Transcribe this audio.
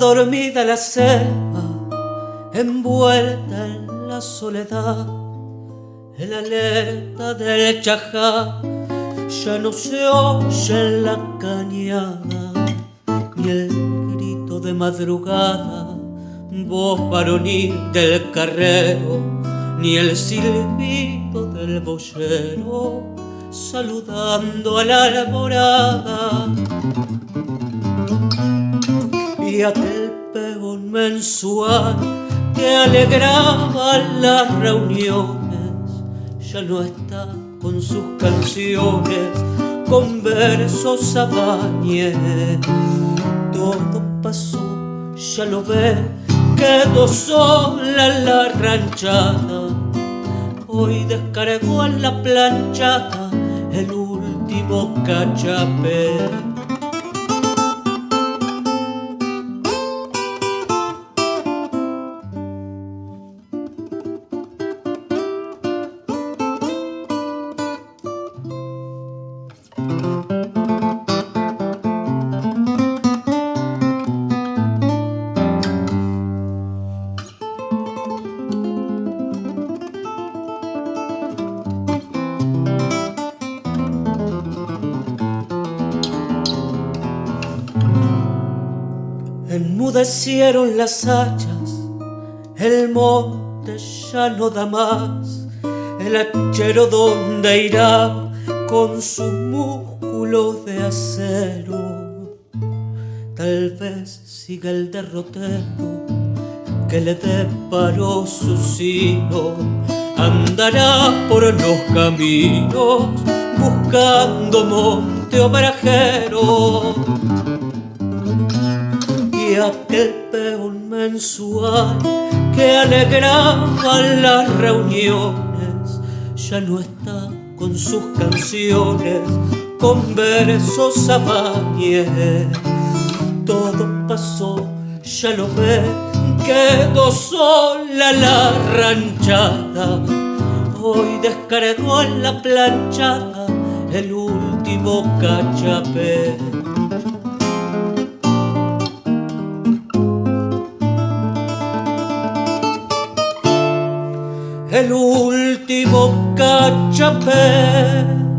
Dormida la selva, envuelta en la soledad. El alerta del chajá ya no se oye en la cañada, ni el grito de madrugada, voz varonil del carrero, ni el silbido del boyero saludando a la alborada. Y aquel pegón mensual que alegraba las reuniones ya no está con sus canciones, con versos abañes. Todo pasó, ya lo ve, quedó sola la ranchada. Hoy descargó en la planchada el último cachapé Enmudecieron las hachas, el monte ya no da más, el hachero donde irá con sus músculos de acero. Tal vez siga el derrotero que le deparó su sino, andará por los caminos buscando monte obrajero aquel peón mensual que alegraba las reuniones ya no está con sus canciones, con versos abañes. Todo pasó, ya lo ve, quedó sola la ranchada. Hoy descargó en la planchada el último cachapé. El último cachapé